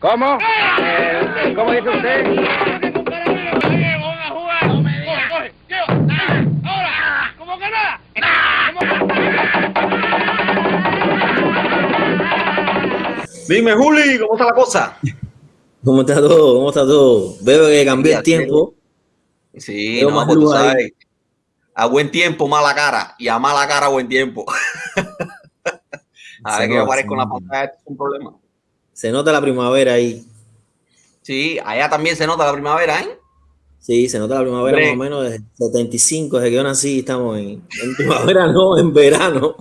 ¿Cómo? Eh, ¿Cómo dice usted? Dime, Juli, ¿cómo está la cosa? ¿Cómo está todo? ¿Cómo está todo? Veo que cambió el tiempo. Sí, Veo no, más pues tú sabes. A buen tiempo, mala cara. Y a mala cara, buen tiempo. a Se ver que aparezco en la pantalla, es un problema. Se nota la primavera ahí. Sí, allá también se nota la primavera, ¿eh? Sí, se nota la primavera Hombre. más o menos desde 75, desde que yo nací, estamos en, en primavera, no, en verano.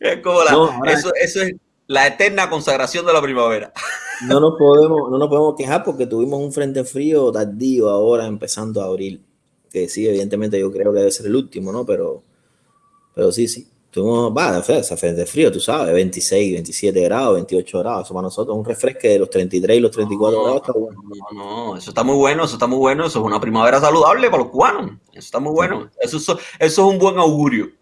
Es como la, No, ahora- eso, eso es la eterna consagración de la primavera. No nos podemos, no nos podemos quejar porque tuvimos un frente frío tardío ahora empezando a abril. Que sí, evidentemente yo creo que debe ser el último, ¿no? Pero, pero sí, sí. Tuvimos, va, ese frente frío, tú sabes, 26, 27 grados, 28 grados. Eso para nosotros un refresque de los 33 y los 34 grados está bueno. No, no, eso está muy bueno, eso está muy bueno. Eso es una primavera saludable para los cubanos. Eso está muy bueno. Eso, eso, eso es un buen augurio.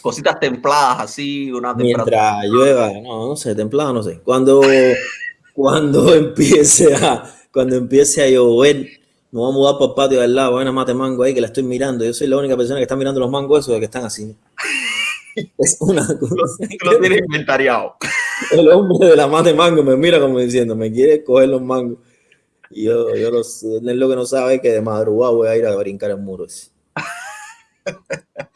Cositas templadas así, una temperatura. Mientras llueva, no, no sé, templado, no sé. Cuando, cuando empiece a, cuando empiece a llover, me voy a mudar por el patio de al lado, hay una mate mango ahí que la estoy mirando. Yo soy la única persona que está mirando los mangos esos que están así. Es una cosa. Tú lo tienes inventariado. El hombre de la mate mango me mira como diciendo, me quiere coger los mangos. Y yo, yo lo sé, él lo que no sabe es que de madrugada voy a ir a brincar el muro. ese.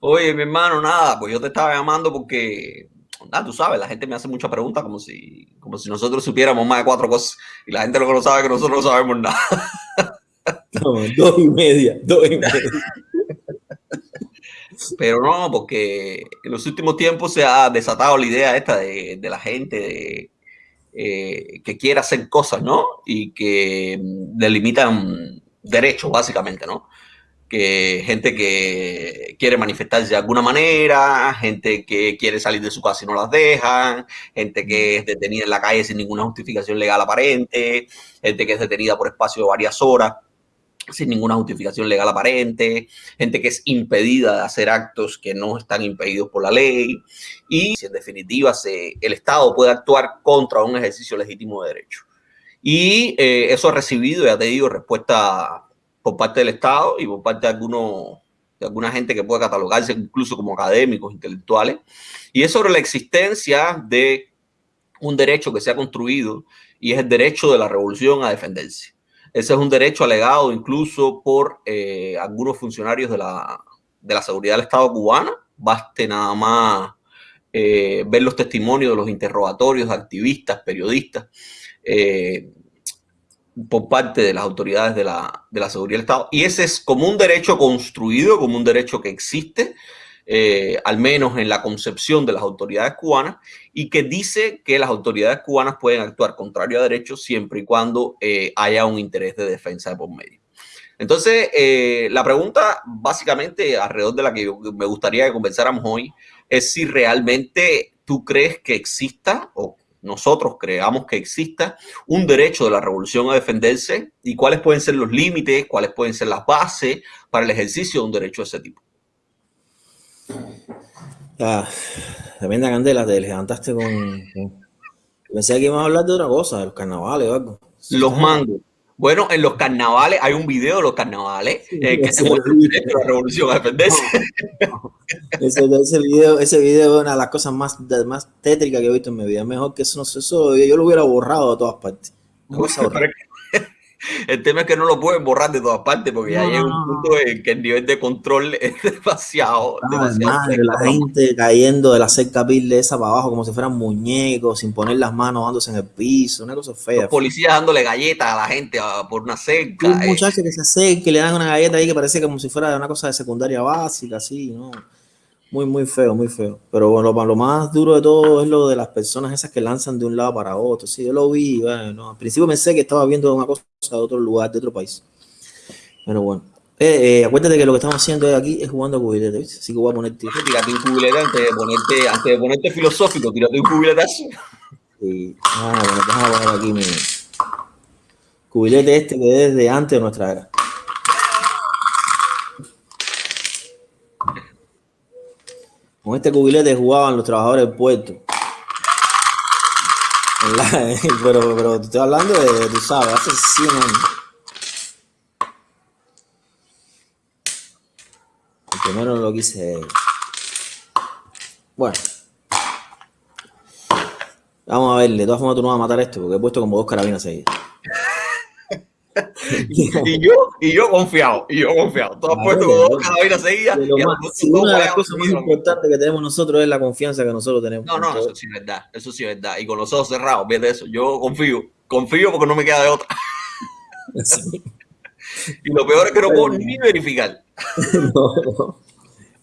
Oye, mi hermano, nada, pues yo te estaba llamando porque, nada, tú sabes, la gente me hace muchas preguntas como si, como si nosotros supiéramos más de cuatro cosas. Y la gente lo que no sabe es que nosotros no sabemos nada. No, dos y media, dos y media. Pero no, porque en los últimos tiempos se ha desatado la idea esta de, de la gente de, eh, que quiere hacer cosas, ¿no? Y que mm, delimitan derechos, básicamente, ¿no? Que gente que quiere manifestarse de alguna manera, gente que quiere salir de su casa y no las dejan, gente que es detenida en la calle sin ninguna justificación legal aparente, gente que es detenida por espacio de varias horas sin ninguna justificación legal aparente, gente que es impedida de hacer actos que no están impedidos por la ley y si en definitiva el Estado puede actuar contra un ejercicio legítimo de derecho. Y eh, eso ha recibido, ya te digo, respuesta por parte del Estado y por parte de, algunos, de alguna gente que puede catalogarse incluso como académicos, intelectuales, y es sobre la existencia de un derecho que se ha construido y es el derecho de la revolución a defenderse. Ese es un derecho alegado incluso por eh, algunos funcionarios de la, de la seguridad del Estado cubana. Baste nada más eh, ver los testimonios de los interrogatorios de activistas, periodistas, eh, por parte de las autoridades de la, de la seguridad del Estado. Y ese es como un derecho construido, como un derecho que existe, eh, al menos en la concepción de las autoridades cubanas, y que dice que las autoridades cubanas pueden actuar contrario a derechos siempre y cuando eh, haya un interés de defensa de por medio. Entonces, eh, la pregunta básicamente alrededor de la que me gustaría que conversáramos hoy es si realmente tú crees que exista o nosotros creamos que exista un derecho de la revolución a defenderse y cuáles pueden ser los límites, cuáles pueden ser las bases para el ejercicio de un derecho de ese tipo. Ah, tremenda candela, te levantaste con, con- Pensé que íbamos a hablar de otra cosa, de los carnavales o algo. Los mangos. Bueno, en los carnavales, hay un video de los carnavales eh, que se muestra la revolución a defenderse. Ese, ese video, ese video es una de las cosas más, más tétricas que he visto en mi vida. Mejor que eso, no sé, eso yo lo hubiera borrado de todas partes. Una cosa horrible. El tema es que no lo pueden borrar de todas partes porque ya No, llega no, un no. punto en que el nivel de control es demasiado, Ah, demasiado madre, seco. la gente cayendo de la cerca pil de esa para abajo como si fueran muñecos, sin poner las manos dándose en el piso, una cosa fea. Los policías dándole galletas a la gente por una cerca. un eh. muchacho que se acerca y le dan una galleta ahí que parece como si fuera una cosa de secundaria básica, así, ¿no? Muy, muy feo, muy feo. Pero bueno, lo, lo más duro de todo es lo de las personas esas que lanzan de un lado para otro. Sí, yo lo vi, bueno, al principio pensé que estaba viendo una cosa de otro lugar, de otro país. Pero bueno. Eh, eh, acuérdate que lo que estamos haciendo aquí es jugando a cubilete, ¿viste? Así que voy a poner tiro. Tírate un cubilete antes de ponerte, antes de ponerte filosófico, tírate un cubiletazo. Y, ah, bueno, déjame poner aquí mi cubilete este que es de antes de nuestra era. Con este cubilete jugaban los trabajadores del puerto. pero, pero te estoy hablando de, tú sabes, hace 100 años. El primero lo quise. Bueno. Vamos a ver, de todas formas tú no vas a matar esto porque he puesto como dos carabinas seguidas. y yo, y yo confiado, y yo confiado. Has puesto como dos carabinas seguidas. Si una de las cosas más importantes que tenemos nosotros es la confianza que nosotros tenemos. No, no, eso sí es verdad, eso sí es verdad. Y con los ojos cerrados, eso. Yo confío, confío porque no me queda de otra. y lo peor es que no puedo ni verificar. no, no.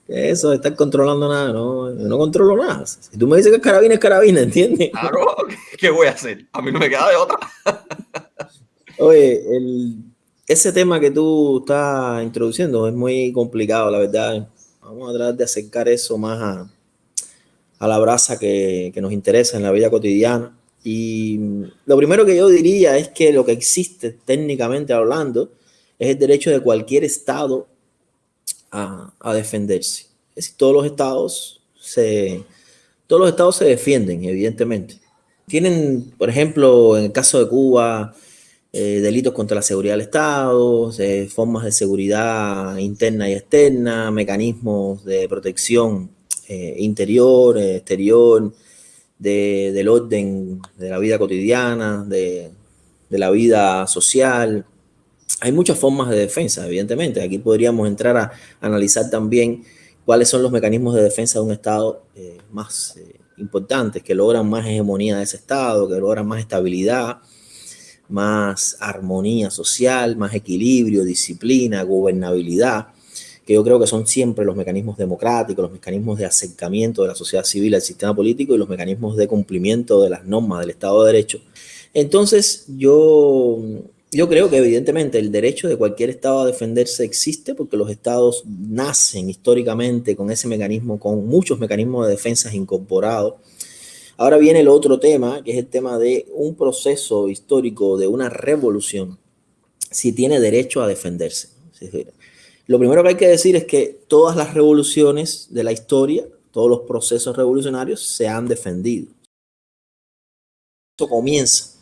Eso de estar controlando nada, no, no controlo nada. Si tú me dices que es carabina, es carabina, ¿entiendes? Claro, ¿qué voy a hacer? A mí no me queda de otra. Oye, ese tema que tú estás introduciendo es muy complicado, la verdad. Vamos a tratar de acercar eso más a, la brasa que, nos interesa en la vida cotidiana. Y lo primero que yo diría es que lo que existe técnicamente hablando es el derecho de cualquier Estado a, defenderse. Es decir, todos los estados se, todos los estados se defienden, evidentemente. Tienen, por ejemplo, en el caso de Cuba, eh, delitos contra la seguridad del Estado, eh, formas de seguridad interna y externa, mecanismos de protección eh, interior, exterior, del orden de la vida cotidiana, de, de la vida social, hay muchas formas de defensa, evidentemente. Aquí podríamos entrar a analizar también cuáles son los mecanismos de defensa de un Estado más importantes, que logran más hegemonía de ese Estado, que logran más estabilidad, más armonía social, más equilibrio, disciplina, gobernabilidad, que yo creo que son siempre los mecanismos democráticos, los mecanismos de acercamiento de la sociedad civil al sistema político y los mecanismos de cumplimiento de las normas del Estado de Derecho. Entonces, yo yo creo que evidentemente el derecho de cualquier Estado a defenderse existe porque los Estados nacen históricamente con ese mecanismo, con muchos mecanismos de defensa incorporados. Ahora viene el otro tema, que es el tema de un proceso histórico, de una revolución, si tiene derecho a defenderse. Lo primero que hay que decir es que todas las revoluciones de la historia, todos los procesos revolucionarios se han defendido. Esto comienza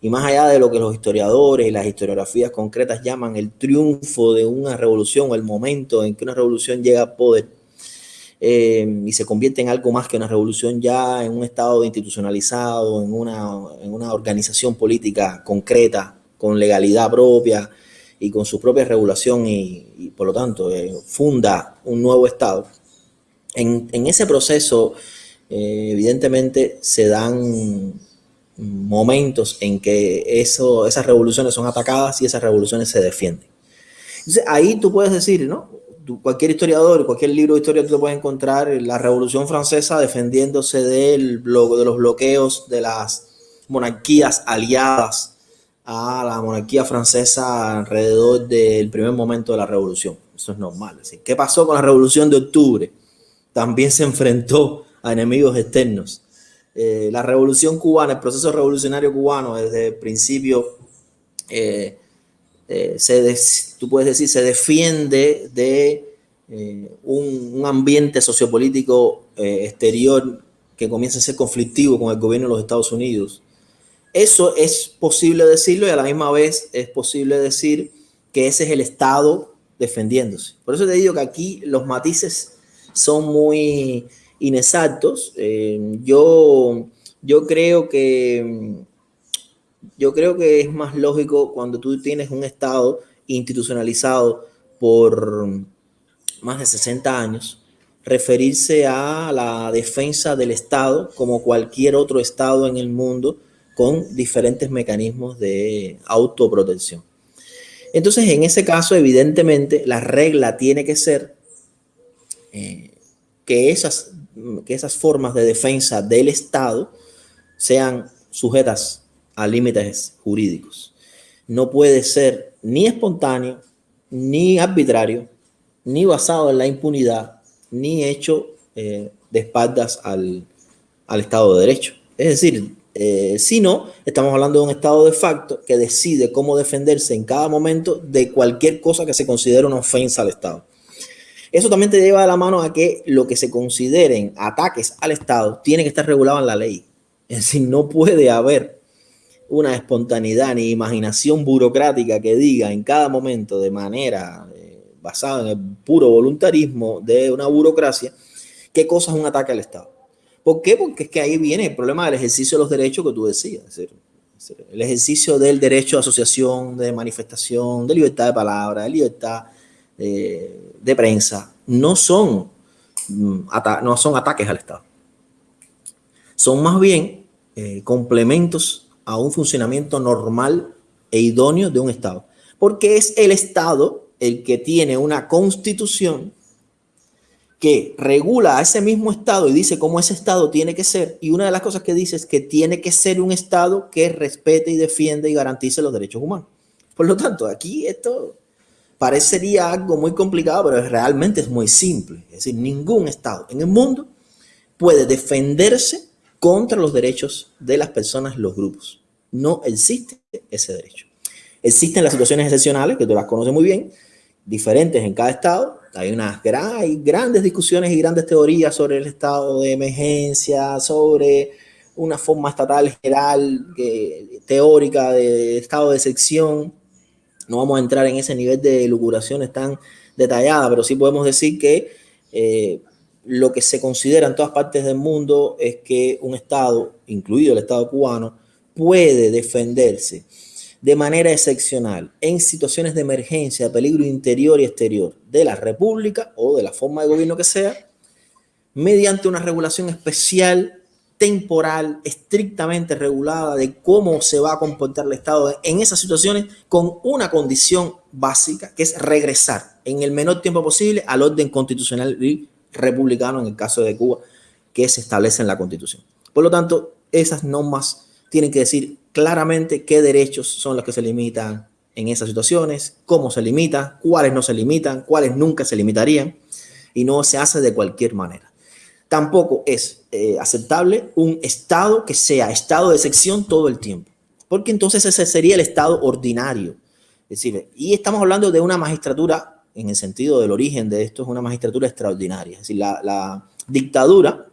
y más allá de lo que los historiadores y las historiografías concretas llaman el triunfo de una revolución, el momento en que una revolución llega al poder eh, y se convierte en algo más que una revolución ya en un estado institucionalizado, en una, en una organización política concreta, con legalidad propia y con su propia regulación y, por lo tanto eh, funda un nuevo estado. En, en ese proceso, eh, evidentemente, se dan momentos en que eso, esas revoluciones son atacadas y esas revoluciones se defienden. Entonces, ahí tú puedes decir, ¿no? Cualquier historiador, cualquier libro de historia, tú puedes encontrar la Revolución Francesa defendiéndose del, de los bloqueos de las monarquías aliadas a la monarquía francesa alrededor del primer momento de la revolución. Eso es normal. ¿Qué pasó con la revolución de octubre? También se enfrentó a enemigos externos eh, la revolución cubana, el proceso revolucionario cubano desde el principio, eh, eh, se tú puedes decir, se defiende de un, ambiente sociopolítico exterior que comienza a ser conflictivo con el gobierno de los Estados Unidos. Eso es posible decirlo y a la misma vez es posible decir que ese es el Estado defendiéndose. Por eso te digo que aquí los matices son muy, inexactos. Eh, yo, yo creo que yo creo que es más lógico cuando tú tienes un Estado institucionalizado por más de 60 años, referirse a la defensa del Estado como cualquier otro Estado en el mundo con diferentes mecanismos de autoprotección. Entonces, en ese caso, evidentemente, la regla tiene que ser eh, que esas que esas formas de defensa del Estado sean sujetas a límites jurídicos. No puede ser ni espontáneo, ni arbitrario, ni basado en la impunidad, ni hecho eh, de espaldas al, Estado de Derecho. Es decir, eh, si no, estamos hablando de un Estado de facto que decide cómo defenderse en cada momento de cualquier cosa que se considere una ofensa al Estado. Eso también te lleva de la mano a que lo que se consideren ataques al Estado tiene que estar regulado en la ley. Es decir, no puede haber una espontaneidad ni imaginación burocrática que diga en cada momento de manera eh, basada en el puro voluntarismo de una burocracia qué cosa es un ataque al Estado. ¿Por qué? Porque es que ahí viene el problema del ejercicio de los derechos que tú decías. El ejercicio del derecho de asociación, de manifestación, de libertad de palabra, de libertad eh, de prensa, no son, mm, no son ataques al Estado. Son más bien eh, complementos a un funcionamiento normal e idóneo de un Estado. Porque es el Estado el que tiene una constitución que regula a ese mismo Estado y dice cómo ese Estado tiene que ser. Y una de las cosas que dice es que tiene que ser un Estado que respete y defiende y garantice los derechos humanos. Por lo tanto, aquí esto parecería algo muy complicado, pero realmente es muy simple. Es decir, ningún Estado en el mundo puede defenderse contra los derechos de las personas, los grupos. No existe ese derecho. Existen las situaciones excepcionales, que tú las conoces muy bien, diferentes en cada estado. Hay unas grandes discusiones y grandes teorías sobre el estado de emergencia, sobre una forma estatal general, teórica de estado de sección. No vamos a entrar en ese nivel de lucuraciones tan detallada, pero sí podemos decir que eh, lo que se considera en todas partes del mundo es que un Estado, incluido el Estado cubano, puede defenderse de manera excepcional en situaciones de emergencia, peligro interior y exterior de la República o de la forma de gobierno que sea, mediante una regulación especial, temporal, estrictamente regulada de cómo se va a comportar el Estado en esas situaciones con una condición básica, que es regresar en el menor tiempo posible al orden constitucional y republicano en el caso de Cuba que se establece en la Constitución. Por lo tanto, esas normas tienen que decir claramente qué derechos son los que se limitan en esas situaciones, cómo se limita, cuáles no se limitan, cuáles nunca se limitarían, y no se hace de cualquier manera. Tampoco es eh, aceptable un Estado que sea Estado de sección todo el tiempo, porque entonces ese sería el Estado ordinario. Es decir, y estamos hablando de una magistratura en el sentido del origen de esto, es una magistratura extraordinaria. Es decir, la, dictadura,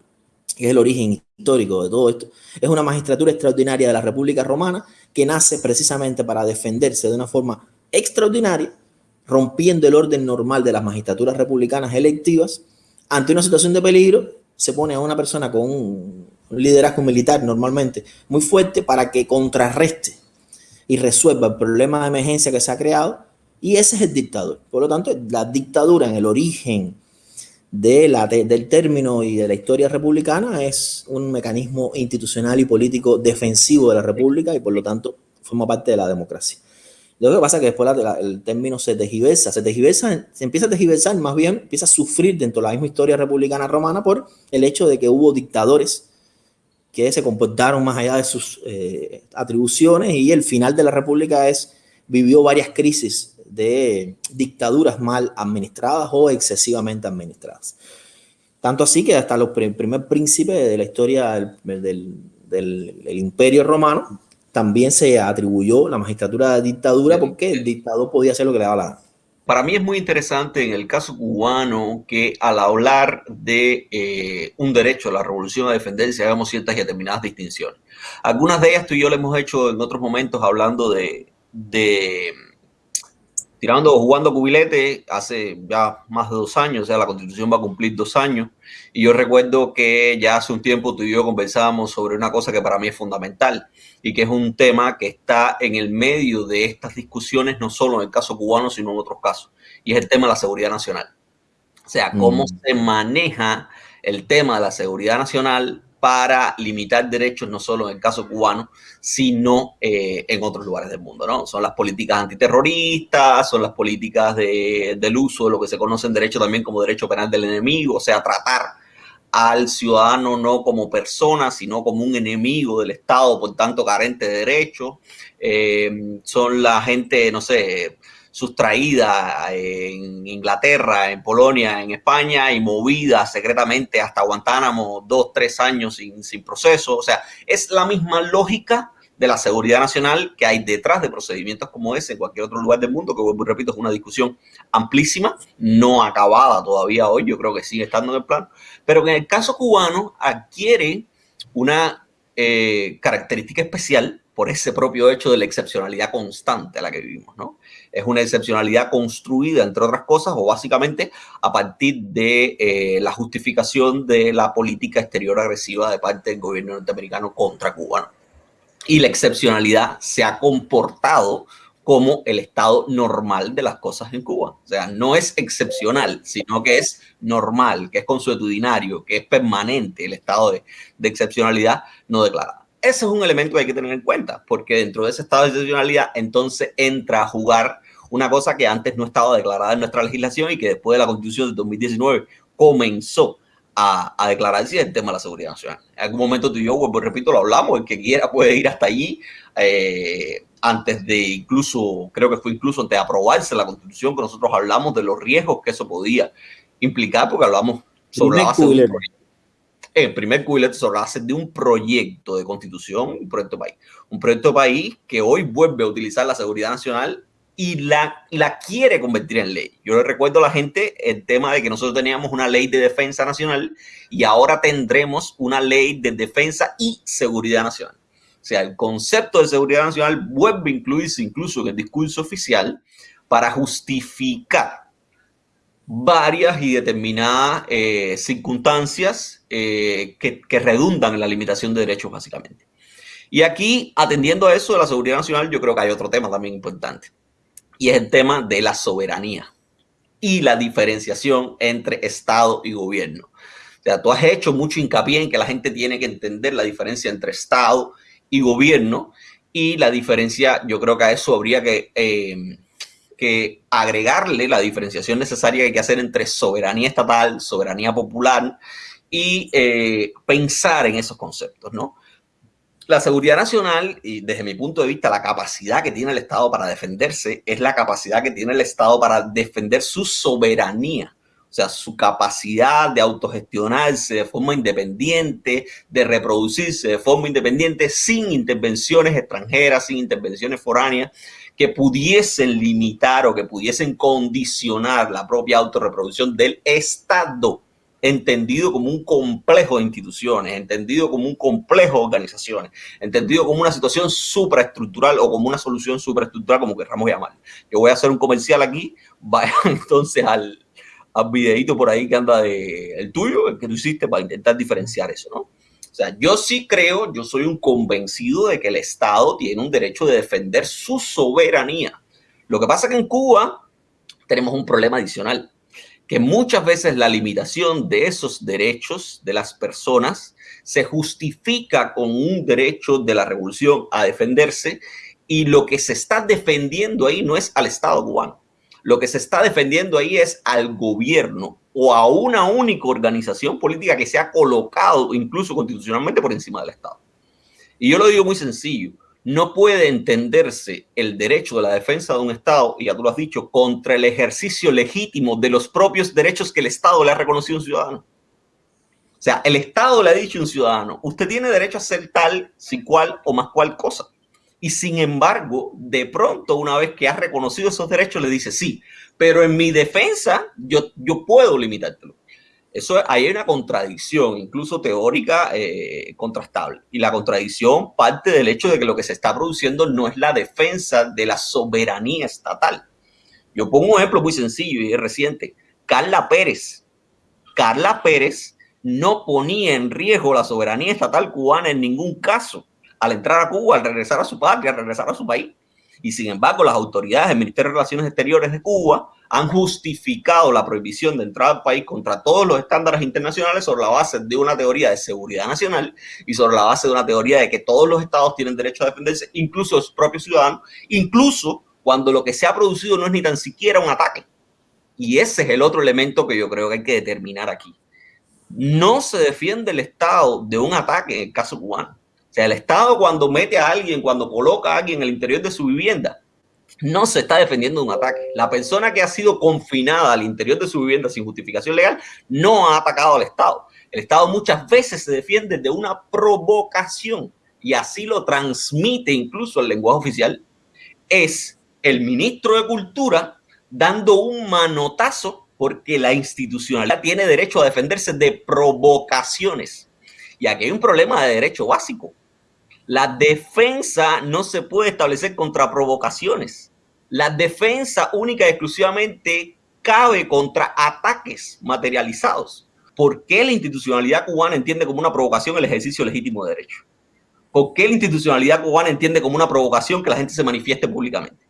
que es el origen histórico de todo esto, es una magistratura extraordinaria de la República Romana que nace precisamente para defenderse de una forma extraordinaria, rompiendo el orden normal de las magistraturas republicanas electivas. Ante una situación de peligro, se pone a una persona con un liderazgo militar normalmente muy fuerte para que contrarreste y resuelva el problema de emergencia que se ha creado y ese es el dictador. Por lo tanto, la dictadura en el origen de la, del término y de la historia republicana es un mecanismo institucional y político defensivo de la república y por lo tanto forma parte de la democracia. Lo que pasa es que después el término se tejiversa, se tejiversa, se empieza a tejiversar, más bien empieza a sufrir dentro de la misma historia republicana romana por el hecho de que hubo dictadores que se comportaron más allá de sus eh, atribuciones y el final de la república es, vivió varias crisis de dictaduras mal administradas o excesivamente administradas. Tanto así que hasta los primer príncipe de la historia del, imperio romano también se atribuyó la magistratura de dictadura porque el dictador podía hacer lo que le daba la gana. Para mí es muy interesante en el caso cubano que al hablar de eh, un derecho a la revolución a defenderse hagamos ciertas y determinadas distinciones. Algunas de ellas tú y yo le hemos hecho en otros momentos hablando de tirando, jugando cubilete hace ya más de dos años, o sea, la constitución va a cumplir dos años. Y yo recuerdo que ya hace un tiempo tú y yo conversábamos sobre una cosa que para mí es fundamental y que es un tema que está en el medio de estas discusiones, no solo en el caso cubano, sino en otros casos, y es el tema de la seguridad nacional. O sea, cómo mm. se maneja el tema de la seguridad nacional para limitar derechos, no solo en el caso cubano, sino eh, en otros lugares del mundo. ¿no? Son las políticas antiterroristas, son las políticas del uso de lo que se conoce en derecho también como derecho penal del enemigo, o sea, tratar al ciudadano no como persona, sino como un enemigo del Estado, por tanto carente de derechos. Eh, son la gente, no sé, sustraída en Inglaterra, en Polonia, en España y movida secretamente hasta Guantánamo dos, tres años sin, sin proceso. O sea, es la misma lógica de la seguridad nacional que hay detrás de procedimientos como ese en cualquier otro lugar del mundo, que vuelvo repito, es una discusión amplísima, no acabada todavía hoy, yo creo que sigue estando en el plano, pero que en el caso cubano adquiere una eh, característica especial por ese propio hecho de la excepcionalidad constante a la que vivimos, ¿no? Es una excepcionalidad construida, entre otras cosas, o básicamente a partir de eh, la justificación de la política exterior agresiva de parte del gobierno norteamericano contra Cuba. Y la excepcionalidad se ha comportado como el estado normal de las cosas en Cuba. O sea, no es excepcional, sino que es normal, que es consuetudinario, que es permanente el estado de, de excepcionalidad no declarada. Ese es un elemento que hay que tener en cuenta, porque dentro de ese estado de excepcionalidad, entonces entra a jugar una cosa que antes no estaba declarada en nuestra legislación y que después de la constitución de 2019 comenzó a, a declararse el tema de la seguridad nacional. En algún momento tú y yo, pues, repito, lo hablamos, el que quiera puede ir hasta allí, eh, antes de incluso, creo que fue incluso antes de aprobarse la constitución, que nosotros hablamos de los riesgos que eso podía implicar, porque hablamos sobre la base de un el primer la base de un proyecto de constitución, un proyecto de país. Un proyecto de país que hoy vuelve a utilizar la seguridad nacional y la, la quiere convertir en ley. Yo le recuerdo a la gente el tema de que nosotros teníamos una ley de defensa nacional y ahora tendremos una ley de defensa y seguridad nacional. O sea, el concepto de seguridad nacional vuelve a incluirse incluso en el discurso oficial para justificar varias y determinadas eh, circunstancias eh, que, redundan en la limitación de derechos, básicamente. Y aquí, atendiendo a eso de la seguridad nacional, yo creo que hay otro tema también importante, y es el tema de la soberanía y la diferenciación entre Estado y gobierno. O sea, tú has hecho mucho hincapié en que la gente tiene que entender la diferencia entre Estado y gobierno, y la diferencia, yo creo que a eso habría que... Eh, que agregarle la diferenciación necesaria que hay que hacer entre soberanía estatal, soberanía popular y eh, pensar en esos conceptos, ¿no? La seguridad nacional, y desde mi punto de vista, la capacidad que tiene el Estado para defenderse es la capacidad que tiene el Estado para defender su soberanía. O sea, su capacidad de autogestionarse de forma independiente, de reproducirse de forma independiente, sin intervenciones extranjeras, sin intervenciones foráneas, que pudiesen limitar o que pudiesen condicionar la propia autorreproducción del Estado, entendido como un complejo de instituciones, entendido como un complejo de organizaciones, entendido como una situación supraestructural o como una solución supraestructural, como queramos llamar. Yo voy a hacer un comercial aquí, vayan entonces al, al videito por ahí que anda de el tuyo, el que tú hiciste para intentar diferenciar eso, ¿no? O sea, yo sí creo, yo soy un convencido de que el Estado tiene un derecho de defender su soberanía. Lo que pasa es que en Cuba tenemos un problema adicional, que muchas veces la limitación de esos derechos de las personas se justifica con un derecho de la revolución a defenderse y lo que se está defendiendo ahí no es al Estado cubano. Lo que se está defendiendo ahí es al gobierno o a una única organización política que se ha colocado incluso constitucionalmente por encima del Estado. Y yo lo digo muy sencillo, no puede entenderse el derecho de la defensa de un Estado, y ya tú lo has dicho, contra el ejercicio legítimo de los propios derechos que el Estado le ha reconocido a un ciudadano. O sea, el Estado le ha dicho a un ciudadano, usted tiene derecho a hacer tal, si cual o más cual cosa. Y sin embargo, de pronto, una vez que ha reconocido esos derechos, le dice, sí, pero en mi defensa yo, yo puedo limitártelo. Eso hay una contradicción, incluso teórica, eh, contrastable. Y la contradicción parte del hecho de que lo que se está produciendo no es la defensa de la soberanía estatal. Yo pongo un ejemplo muy sencillo y reciente. Carla Pérez. Carla Pérez no ponía en riesgo la soberanía estatal cubana en ningún caso al entrar a Cuba, al regresar a su patria, al regresar a su país. Y sin embargo, las autoridades del Ministerio de Relaciones Exteriores de Cuba han justificado la prohibición de entrar al país contra todos los estándares internacionales sobre la base de una teoría de seguridad nacional y sobre la base de una teoría de que todos los estados tienen derecho a defenderse, incluso los propios ciudadanos, incluso cuando lo que se ha producido no es ni tan siquiera un ataque. Y ese es el otro elemento que yo creo que hay que determinar aquí. No se defiende el Estado de un ataque en el caso cubano o sea, el Estado cuando mete a alguien, cuando coloca a alguien en el interior de su vivienda, no se está defendiendo de un ataque. La persona que ha sido confinada al interior de su vivienda sin justificación legal no ha atacado al Estado. El Estado muchas veces se defiende de una provocación y así lo transmite incluso el lenguaje oficial, es el ministro de Cultura dando un manotazo porque la institucionalidad tiene derecho a defenderse de provocaciones. Y aquí hay un problema de derecho básico. La defensa no se puede establecer contra provocaciones. La defensa única y exclusivamente cabe contra ataques materializados. ¿Por qué la institucionalidad cubana entiende como una provocación el ejercicio legítimo de derecho? ¿Por qué la institucionalidad cubana entiende como una provocación que la gente se manifieste públicamente?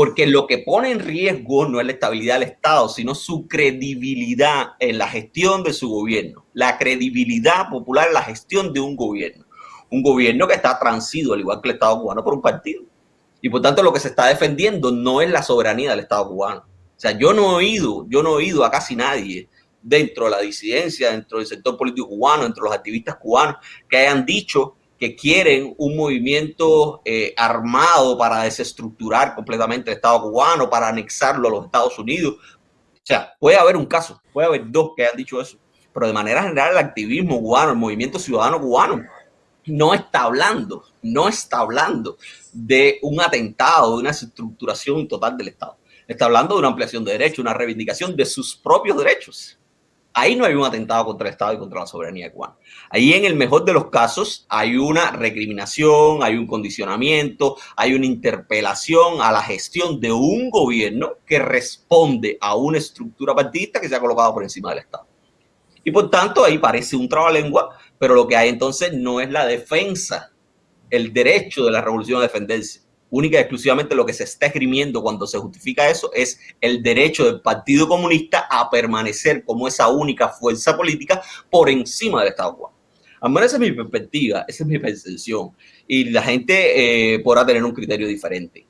Porque lo que pone en riesgo no es la estabilidad del Estado, sino su credibilidad en la gestión de su gobierno, la credibilidad popular en la gestión de un gobierno un gobierno que está transido, al igual que el Estado cubano, por un partido. Y por tanto lo que se está defendiendo no es la soberanía del Estado cubano. O sea, yo no he oído, yo no he oído a casi nadie dentro de la disidencia, dentro del sector político cubano, dentro de los activistas cubanos, que hayan dicho que quieren un movimiento eh, armado para desestructurar completamente el Estado cubano, para anexarlo a los Estados Unidos. O sea, puede haber un caso, puede haber dos que hayan dicho eso, pero de manera general el activismo cubano, el movimiento ciudadano cubano, no está hablando, no está hablando de un atentado, de una estructuración total del Estado. Está hablando de una ampliación de derechos, una reivindicación de sus propios derechos. Ahí no hay un atentado contra el Estado y contra la soberanía cubana. Ahí en el mejor de los casos hay una recriminación, hay un condicionamiento, hay una interpelación a la gestión de un gobierno que responde a una estructura partidista que se ha colocado por encima del Estado. Y por tanto ahí parece un trabalengua pero lo que hay entonces no es la defensa, el derecho de la revolución a defenderse. Única y exclusivamente lo que se está esgrimiendo cuando se justifica eso es el derecho del Partido Comunista a permanecer como esa única fuerza política por encima del Estado cubano. Al menos esa es mi perspectiva, esa es mi percepción. Y la gente eh, podrá tener un criterio diferente.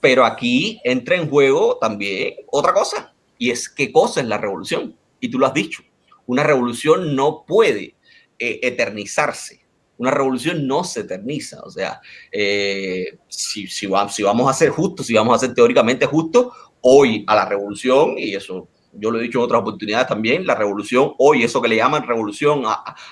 Pero aquí entra en juego también otra cosa, y es qué cosa es la revolución. Y tú lo has dicho, una revolución no puede eh, eternizarse. Una revolución no se eterniza. O sea, eh, si, si, si, vamos a ser justos, si vamos a ser teóricamente justos, hoy a la revolución, y eso yo lo he dicho en otras oportunidades también, la revolución hoy, eso que le llaman revolución,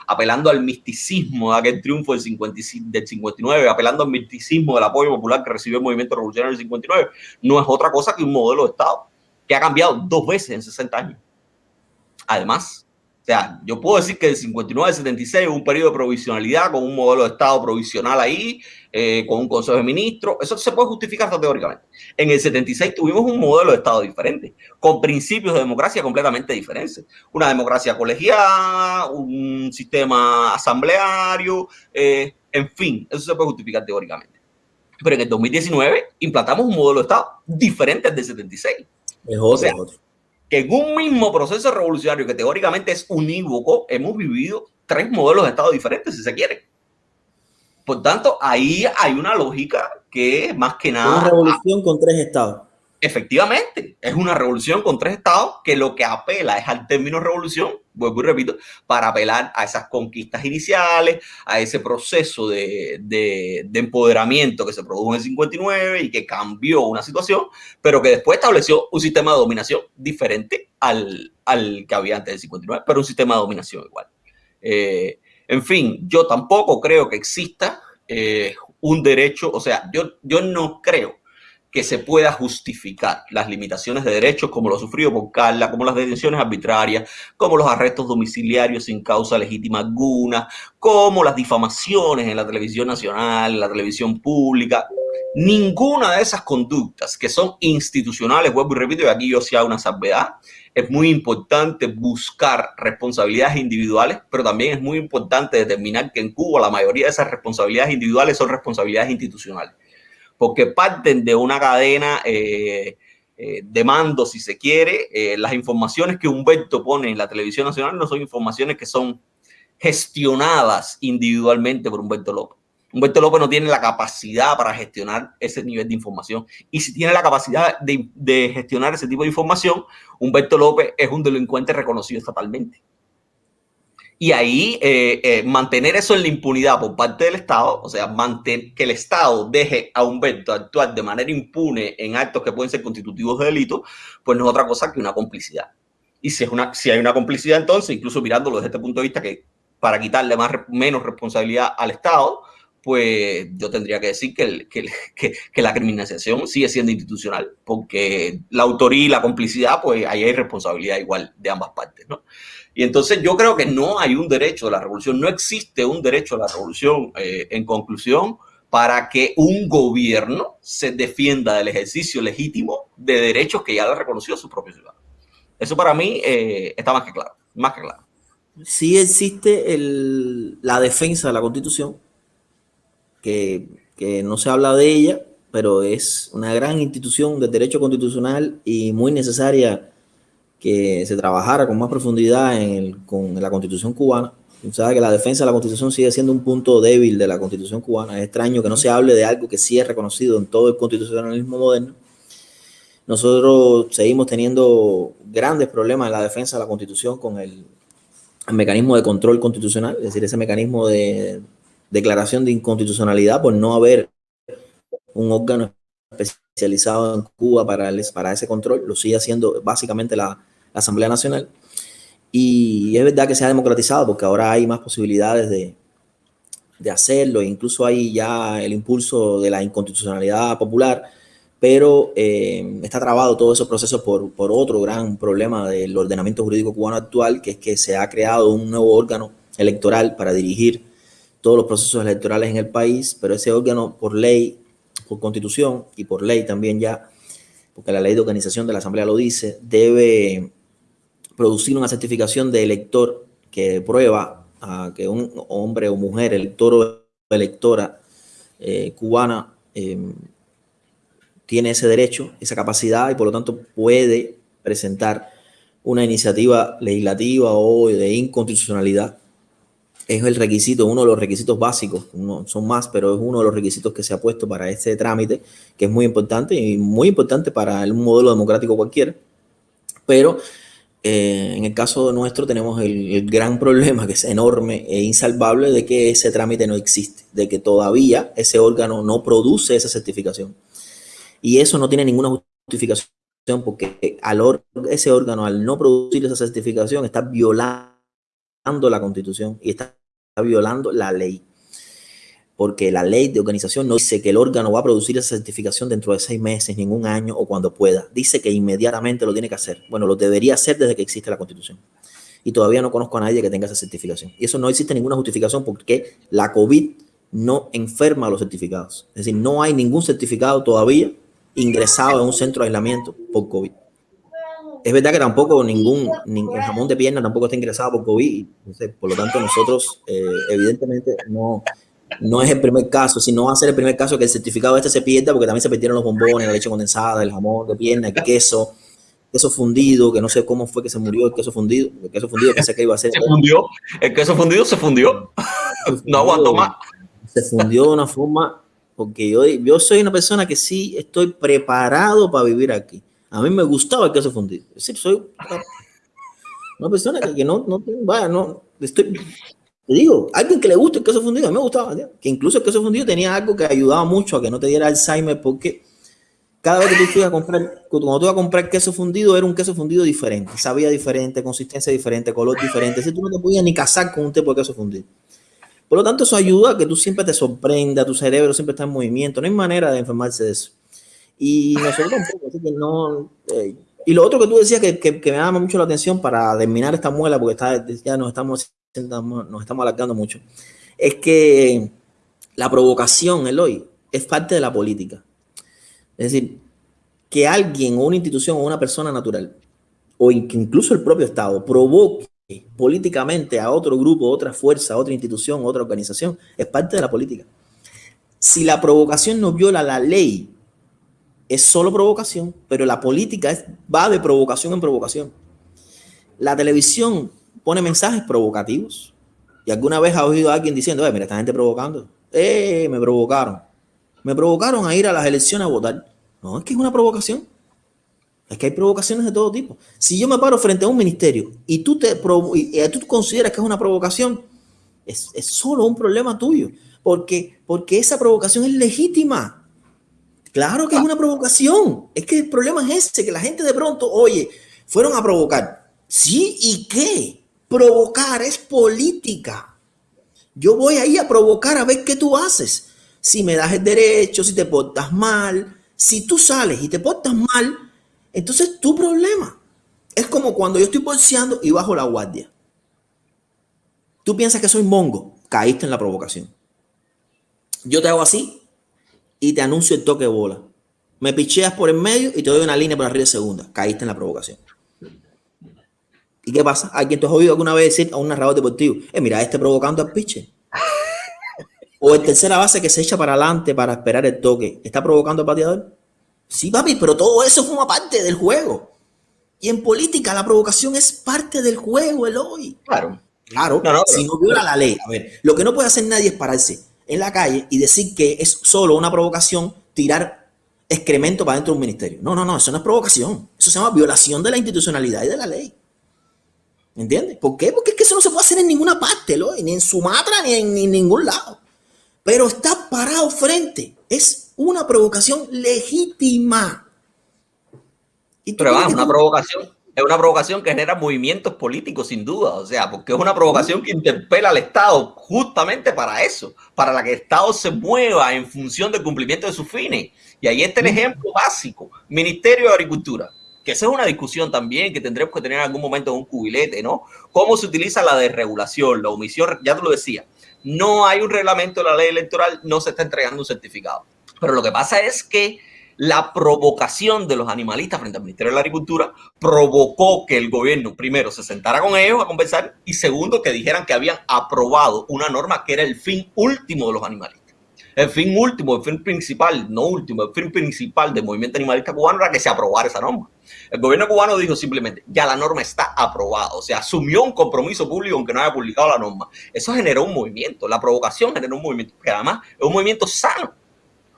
apelando al misticismo de aquel triunfo del, 59, apelando al misticismo del apoyo popular que recibió el movimiento revolucionario del 59, no es otra cosa que un modelo de Estado que ha cambiado dos veces en 60 años. Además, o sea, yo puedo decir que el 59 al 76 hubo un periodo de provisionalidad con un modelo de Estado provisional ahí, eh, con un Consejo de Ministros. Eso se puede justificar teóricamente. En el 76 tuvimos un modelo de Estado diferente, con principios de democracia completamente diferentes. Una democracia colegiada, un sistema asambleario, eh, en fin, eso se puede justificar teóricamente. Pero en el 2019 implantamos un modelo de Estado diferente al del 76. Es otro, o sea, otro que en un mismo proceso revolucionario que teóricamente es unívoco, hemos vivido tres modelos de Estado diferentes, si se quiere. Por tanto, ahí hay una lógica que más que nada... Una revolución con tres estados. Efectivamente, es una revolución con tres estados que lo que apela es al término revolución, vuelvo y repito, para apelar a esas conquistas iniciales, a ese proceso de, de, empoderamiento que se produjo en el 59 y que cambió una situación, pero que después estableció un sistema de dominación diferente al, al que había antes del 59, pero un sistema de dominación igual. Eh, en fin, yo tampoco creo que exista eh, un derecho, o sea, yo, yo no creo que se pueda justificar las limitaciones de derechos como lo sufrido por Carla, como las detenciones arbitrarias, como los arrestos domiciliarios sin causa legítima alguna, como las difamaciones en la televisión nacional, en la televisión pública. Ninguna de esas conductas que son institucionales, vuelvo y repito, y aquí yo sí hago una salvedad, es muy importante buscar responsabilidades individuales, pero también es muy importante determinar que en Cuba la mayoría de esas responsabilidades individuales son responsabilidades institucionales porque parten de una cadena eh, eh, de mando, si se quiere. Eh, las informaciones que Humberto pone en la televisión nacional no son informaciones que son gestionadas individualmente por Humberto López. Humberto López no tiene la capacidad para gestionar ese nivel de información. Y si tiene la capacidad de, de gestionar ese tipo de información, Humberto López es un delincuente reconocido estatalmente. Y ahí eh, eh, mantener eso en la impunidad por parte del Estado, o sea, mantener, que el Estado deje a Humberto actuar de manera impune en actos que pueden ser constitutivos de delito, pues no es otra cosa que una complicidad. Y si, es una, si hay una complicidad, entonces, incluso mirándolo desde este punto de vista, que para quitarle más, menos responsabilidad al Estado, pues yo tendría que decir que, que, la criminalización sigue siendo institucional, porque la autoría y la complicidad, pues ahí hay responsabilidad igual de ambas partes, ¿no? Y entonces yo creo que no hay un derecho de la revolución, no existe un derecho a la revolución, eh, en conclusión, para que un gobierno se defienda del ejercicio legítimo de derechos que ya le ha reconocido a su propio ciudadano. Eso para mí eh, está más que claro, más que claro. Sí existe el, la defensa de la Constitución, que, no se habla de ella, pero es una gran institución de derecho constitucional y muy necesaria que se trabajara con más profundidad en con la constitución cubana. Sabe que la defensa de la constitución sigue siendo un punto débil de la constitución cubana. Es extraño que no se hable de algo que sí es reconocido en todo el constitucionalismo moderno. Nosotros seguimos teniendo grandes problemas en la defensa de la constitución con el, el mecanismo de control constitucional, es decir, ese mecanismo de declaración de inconstitucionalidad por no haber un órgano especializado en Cuba para, para ese control, lo sigue haciendo básicamente la, Asamblea Nacional. Y es verdad que se ha democratizado porque ahora hay más posibilidades de, de hacerlo, incluso hay ya el impulso de la inconstitucionalidad popular, pero eh, está trabado todo ese proceso por, por otro gran problema del ordenamiento jurídico cubano actual, que es que se ha creado un nuevo órgano electoral para dirigir todos los procesos electorales en el país, pero ese órgano por ley, por constitución y por ley también ya, porque la ley de organización de la Asamblea lo dice, debe producir una certificación de elector que prueba a que un hombre o mujer, elector o electora eh, cubana, em, tiene ese derecho, esa capacidad y por lo tanto puede presentar una iniciativa legislativa o de inconstitucionalidad es el requisito, uno de los requisitos básicos, no son más, pero es uno de los requisitos que se ha puesto para este trámite, que es muy importante y muy importante para un modelo democrático cualquiera. Pero eh, en el caso nuestro tenemos el, gran problema, que es enorme e insalvable, de que ese trámite no existe, de que todavía ese órgano no produce esa certificación. Y eso no tiene ninguna justificación, porque ese órgano, al no producir esa certificación, está violando la constitución y está violando la ley. Porque la ley de organización no dice que el órgano va a producir esa certificación dentro de seis meses, ningún año o cuando pueda. Dice que inmediatamente lo tiene que hacer. Bueno, lo debería hacer desde que existe la constitución. Y todavía no conozco a nadie que tenga esa certificación. Y eso no existe ninguna justificación porque la COVID no enferma a los certificados. Es decir, no hay ningún certificado todavía ingresado en un centro de aislamiento por COVID es verdad que tampoco ningún, el jamón de pierna tampoco está ingresado por COVID, por lo tanto nosotros eh, evidentemente no, no es el primer caso, si no va a ser el primer caso que el certificado este se pierda, porque también se perdieron los bombones, la leche condensada, el jamón de pierna, el queso, queso fundido, que no sé cómo fue que se murió el queso fundido, el queso fundido pensé que iba a ser... Se fundió, el queso fundido se fundió, no aguanto más. Se fundió de una forma, porque yo, yo soy una persona que sí estoy preparado para vivir aquí a mí me gustaba el queso fundido. Es decir, soy una persona que, no, no, vaya, no, estoy, te digo, alguien que le guste el queso fundido, a mí me gustaba, que incluso el queso fundido tenía algo que ayudaba mucho a que no te diera Alzheimer, porque cada vez que tú ibas a comprar, cuando tú ibas a comprar queso fundido, era un queso fundido diferente, sabía diferente, consistencia diferente, color diferente, si tú no te podías ni casar con un tipo de queso fundido. Por lo tanto, eso ayuda a que tú siempre te sorprenda, tu cerebro siempre está en movimiento, no hay manera de enfermarse de eso. Y nosotros tampoco, así que no. Eh, y lo otro que tú decías que, que, me llama mucho la atención para terminar esta muela, porque está, ya nos estamos, nos estamos alargando mucho, es que la provocación, Eloy, es parte de la política. Es decir, que alguien o una institución o una persona natural, o incluso el propio Estado, provoque políticamente a otro grupo, otra fuerza, otra institución, otra organización, es parte de la política. Si la provocación no viola la ley, es solo provocación, pero la política va de provocación en provocación. La televisión pone mensajes provocativos. Y alguna vez ha oído a alguien diciendo, mira, esta gente provocando. Eh, me provocaron. Me provocaron a ir a las elecciones a votar. No, es que es una provocación. Es que hay provocaciones de todo tipo. Si yo me paro frente a un ministerio y tú, te y tú consideras que es una provocación, es, es solo un problema tuyo. Porque, porque esa provocación es legítima. Claro que es una provocación. Es que el problema es ese, que la gente de pronto, oye, fueron a provocar. Sí, ¿y qué? Provocar es política. Yo voy ahí a provocar a ver qué tú haces. Si me das el derecho, si te portas mal. Si tú sales y te portas mal, entonces tu problema. Es como cuando yo estoy bolseando y bajo la guardia. Tú piensas que soy mongo, caíste en la provocación. Yo te hago así y te anuncio el toque de bola. Me picheas por el medio y te doy una línea por arriba de segunda. Caíste en la provocación. ¿Y qué pasa? ¿A quien te has oído alguna vez decir a un narrador deportivo? Eh, mira, este provocando al pitcher. O el tercera base que se echa para adelante para esperar el toque. ¿Está provocando al bateador? Sí, papi, pero todo eso forma parte del juego. Y en política la provocación es parte del juego, Eloy. Claro. Claro, si no viola la ley. A ver, lo que no puede hacer nadie es pararse en la calle y decir que es solo una provocación tirar excremento para dentro de un ministerio. No, no, no, eso no es provocación. Eso se llama violación de la institucionalidad y de la ley. ¿Entiendes? ¿Por qué? Porque es que eso no se puede hacer en ninguna parte, ni en Sumatra, ni en, ningún lado. Pero está parado frente. Es una provocación legítima. Pero va, una provocación, es una provocación que genera movimientos políticos, sin duda. O sea, porque es una provocación que interpela al Estado justamente para eso, para la que el Estado se mueva en función del cumplimiento de sus fines. Y ahí está el ejemplo básico: Ministerio de Agricultura que esa es una discusión también que tendremos que tener en algún momento en un cubilete, ¿no? ¿Cómo se utiliza la desregulación, la omisión? Ya te lo decía, no hay un reglamento de la ley electoral, no se está entregando un certificado. Pero lo que pasa es que la provocación de los animalistas frente al Ministerio de la Agricultura provocó que el gobierno, primero, se sentara con ellos a conversar y segundo, que dijeran que habían aprobado una norma que era el fin último de los animalistas. El fin último, el fin principal, no último, el fin principal del movimiento animalista cubano era que se aprobara esa norma. El gobierno cubano dijo simplemente, ya la norma está aprobada, o sea, asumió un compromiso público aunque no haya publicado la norma. Eso generó un movimiento, la provocación generó un movimiento, que además es un movimiento sano.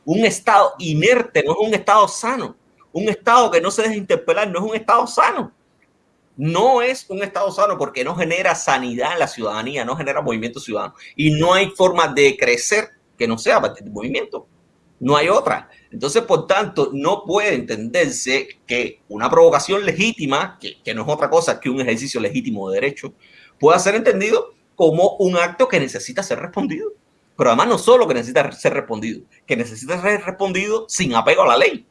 Un estado inerte no es un estado sano. Un estado que no se deja interpelar no es un estado sano. No es un estado sano porque no genera sanidad en la ciudadanía, no genera movimiento ciudadano. Y no hay forma de crecer que no sea a partir del movimiento. No hay otra. Entonces, por tanto, no puede entenderse que una provocación legítima, que, que no es otra cosa que un ejercicio legítimo de derecho, pueda ser entendido como un acto que necesita ser respondido. Pero además no solo que necesita ser respondido, que necesita ser respondido sin apego a la ley.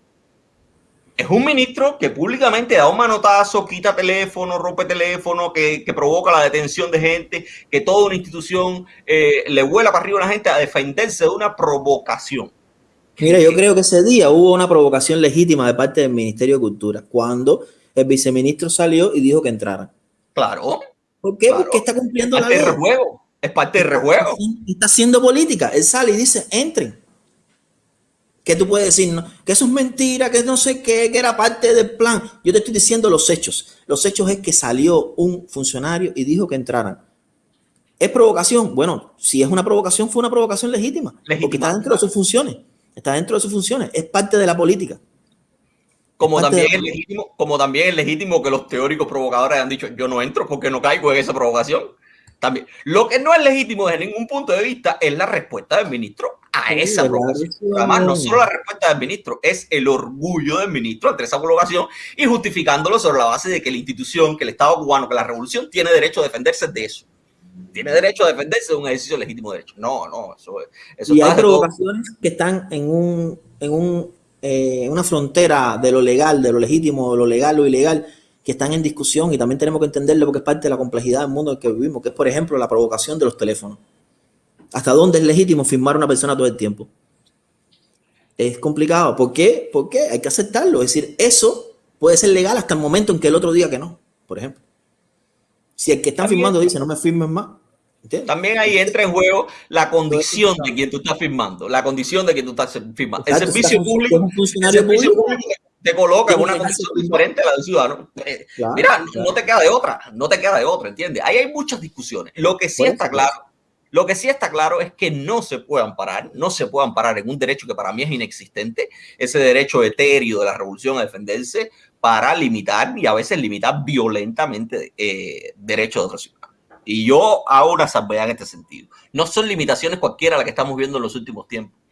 Es un ministro que públicamente da un manotazo, quita teléfono, rompe teléfono, que, que provoca la detención de gente, que toda una institución eh, le vuela para arriba a la gente a defenderse de una provocación. Mira, yo creo que ese día hubo una provocación legítima de parte del Ministerio de Cultura, cuando el viceministro salió y dijo que entraran. Claro. ¿Por qué? Porque está cumpliendo la ley. Rejuego. Es parte del rejuego. Está haciendo política. Él sale y dice, entren. ¿Qué tú puedes decir? Que eso es mentira, que no sé qué, que era parte del plan. Yo te estoy diciendo los hechos. Los hechos es que salió un funcionario y dijo que entraran. ¿Es provocación? Bueno, si es una provocación, fue una provocación legítima. Porque está dentro de sus funciones. Está dentro de sus funciones. Es parte de la política. Como también, es legítimo, como también es legítimo que los teóricos provocadores hayan dicho, yo no entro porque no caigo en esa provocación. También. Lo que no es legítimo desde ningún punto de vista es la respuesta del ministro a esa provocación. Además, no solo la respuesta del ministro, es el orgullo del ministro ante esa provocación y justificándolo sobre la base de que la institución, que el Estado cubano, que la revolución tiene derecho a defenderse de eso. Tiene derecho a defenderse de un ejercicio legítimo de derecho. No, no, eso, eso Y hay provocaciones que están en un, en un, eh, una frontera de lo legal, de lo legítimo, de lo legal o ilegal que están en discusión y también tenemos que entenderlo porque es parte de la complejidad del mundo en el que vivimos, que es, por ejemplo, la provocación de los teléfonos. ¿Hasta dónde es legítimo firmar a una persona todo el tiempo? Es complicado. ¿Por qué? Porque hay que aceptarlo. Es decir, eso puede ser legal hasta el momento en que el otro diga que no, por ejemplo. Si el que está firmando dice no me firmes más. También ahí entra en juego la condición de quien tú estás firmando, la condición de quien tú estás firmando. el servicio público, el servicio público te coloca en una condición diferente a la del ciudadano. Eh, mira, no te queda de otra, no te queda de otra, ¿entiendes? Ahí hay muchas discusiones. Lo que sí está claro, lo que sí está claro es que no se puede amparar, no se puede amparar en un derecho que para mí es inexistente, ese derecho etéreo de la revolución a defenderse para limitar y a veces limitar violentamente eh, derechos de otros ciudadanos. Y yo hago una salvedad en este sentido. No son limitaciones cualquiera las que estamos viendo en los últimos tiempos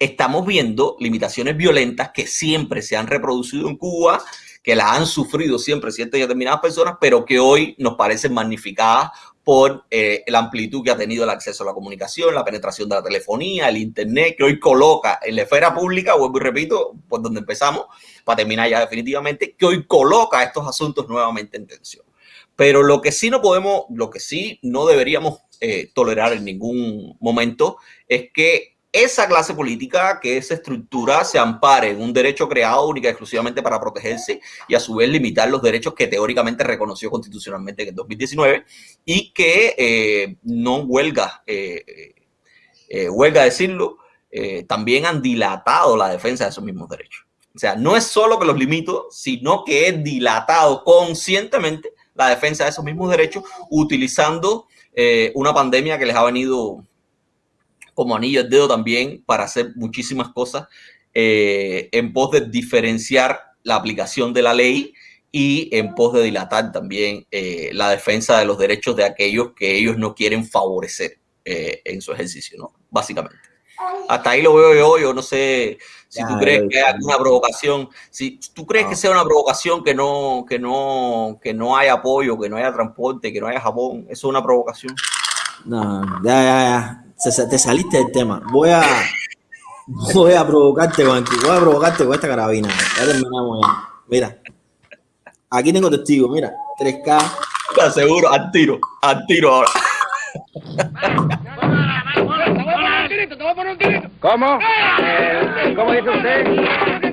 estamos viendo limitaciones violentas que siempre se han reproducido en Cuba, que las han sufrido siempre ciertas y determinadas personas, pero que hoy nos parecen magnificadas por eh, la amplitud que ha tenido el acceso a la comunicación, la penetración de la telefonía, el Internet, que hoy coloca en la esfera pública, vuelvo y repito, por donde empezamos, para terminar ya definitivamente, que hoy coloca estos asuntos nuevamente en tensión. Pero lo que sí no podemos, lo que sí no deberíamos eh, tolerar en ningún momento es que esa clase política, que esa estructura se ampare en un derecho creado única y exclusivamente para protegerse y a su vez limitar los derechos que teóricamente reconoció constitucionalmente en el 2019 y que eh, no huelga, eh, eh, huelga decirlo, también han dilatado la defensa de esos mismos derechos. O sea, no es solo que los limito, sino que es dilatado conscientemente la defensa de esos mismos derechos utilizando una pandemia que les ha venido como anillo al dedo también para hacer muchísimas cosas eh, en pos de diferenciar la aplicación de la ley y en pos de dilatar también eh, la defensa de los derechos de aquellos que ellos no quieren favorecer eh, en su ejercicio, ¿no? Básicamente. Hasta ahí lo veo yo, yo no sé si tú crees que hay alguna provocación, si tú crees que sea una provocación que no, que no, que no haya apoyo, que no haya transporte, que no haya Japón, eso es una provocación. No, ya, ya, ya te saliste del tema. Voy a, voy a provocarte con voy a provocarte con esta carabina. Ya terminamos ya. Mira, aquí tengo testigo, mira, 3K. Te aseguro, al tiro, al tiro ahora. ¿Cómo? Eh, ¿Cómo dice usted?